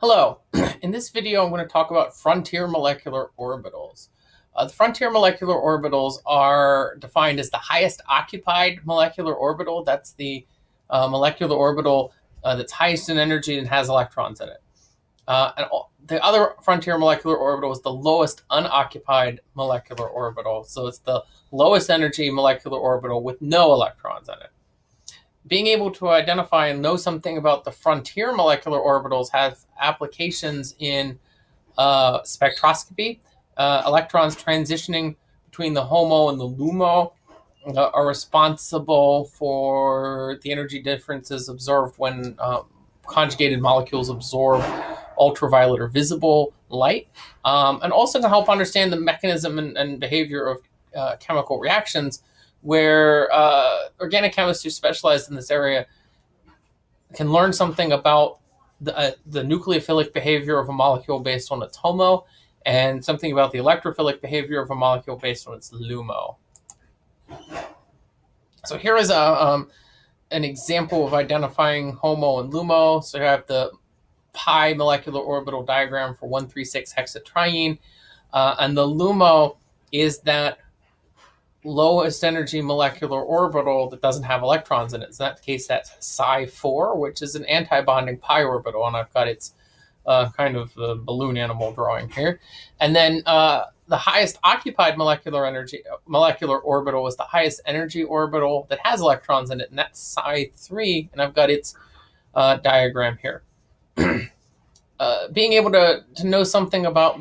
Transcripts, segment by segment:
Hello, in this video I'm going to talk about frontier molecular orbitals. Uh, the frontier molecular orbitals are defined as the highest occupied molecular orbital. That's the uh, molecular orbital uh, that's highest in energy and has electrons in it. Uh, and the other frontier molecular orbital is the lowest unoccupied molecular orbital. So it's the lowest energy molecular orbital with no electrons in it being able to identify and know something about the frontier molecular orbitals has applications in uh, spectroscopy. Uh, electrons transitioning between the HOMO and the LUMO uh, are responsible for the energy differences observed when um, conjugated molecules absorb ultraviolet or visible light, um, and also to help understand the mechanism and, and behavior of uh, chemical reactions where uh, organic chemists who specialize in this area can learn something about the, uh, the nucleophilic behavior of a molecule based on its HOMO and something about the electrophilic behavior of a molecule based on its LUMO. So here is a, um, an example of identifying HOMO and LUMO. So you have the pi molecular orbital diagram for 136 hexatriene. Uh, and the LUMO is that lowest energy molecular orbital that doesn't have electrons in it. In that case, that's psi 4, which is an anti-bonding pi orbital, and I've got its uh, kind of a balloon animal drawing here. And then uh, the highest occupied molecular energy molecular orbital is the highest energy orbital that has electrons in it, and that's psi 3, and I've got its uh, diagram here. Uh, being able to, to know something about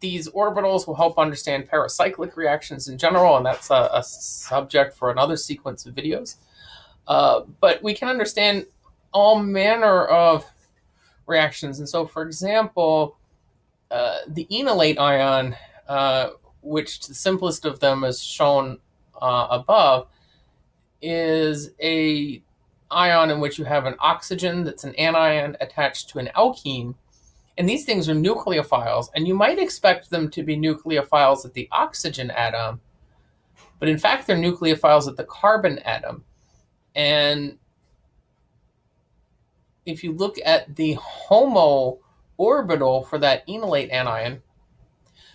these orbitals will help understand pericyclic reactions in general, and that's a, a subject for another sequence of videos. Uh, but we can understand all manner of reactions. And so, for example, uh, the enolate ion, uh, which the simplest of them is shown uh, above, is a ion in which you have an oxygen that's an anion attached to an alkene and these things are nucleophiles, and you might expect them to be nucleophiles at the oxygen atom, but in fact, they're nucleophiles at the carbon atom. And if you look at the HOMO orbital for that enolate anion,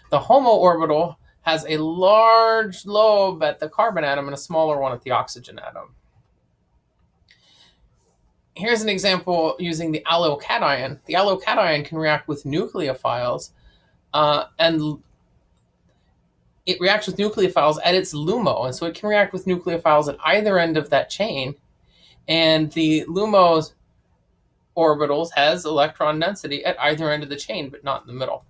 the HOMO orbital has a large lobe at the carbon atom and a smaller one at the oxygen atom here's an example using the allyl cation. The allyl cation can react with nucleophiles, uh, and it reacts with nucleophiles at its LUMO, and so it can react with nucleophiles at either end of that chain. And the LUMO's orbitals has electron density at either end of the chain, but not in the middle.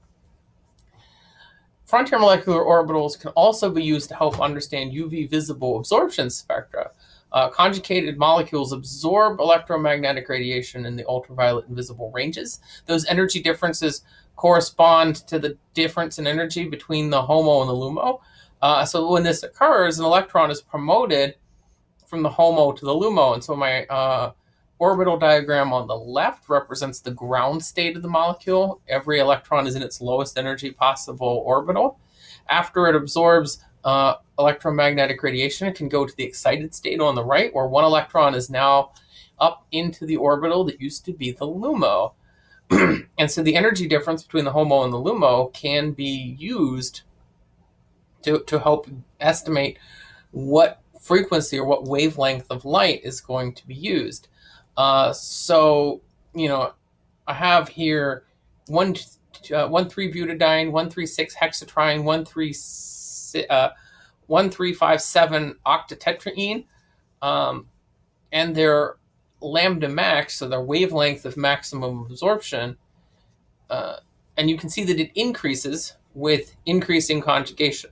Frontier molecular orbitals can also be used to help understand UV visible absorption spectra. Uh, conjugated molecules absorb electromagnetic radiation in the ultraviolet and visible ranges. Those energy differences correspond to the difference in energy between the HOMO and the LUMO. Uh, so when this occurs, an electron is promoted from the HOMO to the LUMO. And so my uh, orbital diagram on the left represents the ground state of the molecule. Every electron is in its lowest energy possible orbital. After it absorbs uh, electromagnetic radiation. It can go to the excited state on the right, where one electron is now up into the orbital that used to be the LUMO. and so the energy difference between the HOMO and the LUMO can be used to, to help estimate what frequency or what wavelength of light is going to be used. Uh, so, you know, I have here one, uh, one three butadiene, one three six hexatriene, one three uh, 1357 octatetraene, um, and their lambda max, so their wavelength of maximum absorption, uh, and you can see that it increases with increasing conjugation.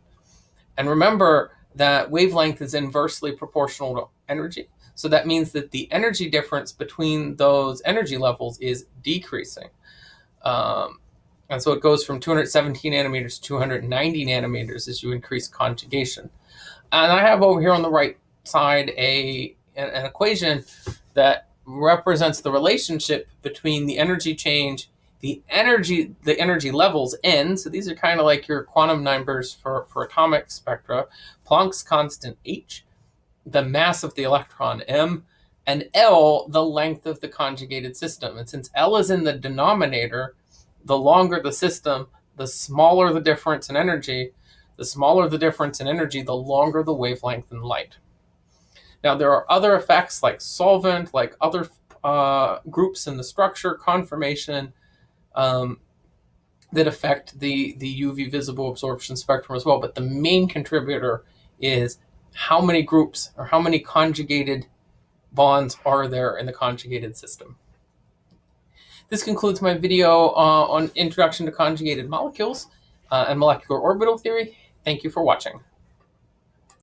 And remember that wavelength is inversely proportional to energy. So that means that the energy difference between those energy levels is decreasing. Um, and so it goes from 217 nanometers to 290 nanometers as you increase conjugation. And I have over here on the right side a an, equation that represents the relationship between the energy change, the energy, the energy levels n. So these are kind of like your quantum numbers for, for atomic spectra, Planck's constant h, the mass of the electron m, and L, the length of the conjugated system. And since L is in the denominator, the longer the system, the smaller the difference in energy. The smaller the difference in energy, the longer the wavelength in light. Now, there are other effects like solvent, like other uh, groups in the structure, conformation, um, that affect the, the UV visible absorption spectrum as well. But the main contributor is how many groups or how many conjugated bonds are there in the conjugated system. This concludes my video uh, on Introduction to Conjugated Molecules uh, and Molecular Orbital Theory. Thank you for watching.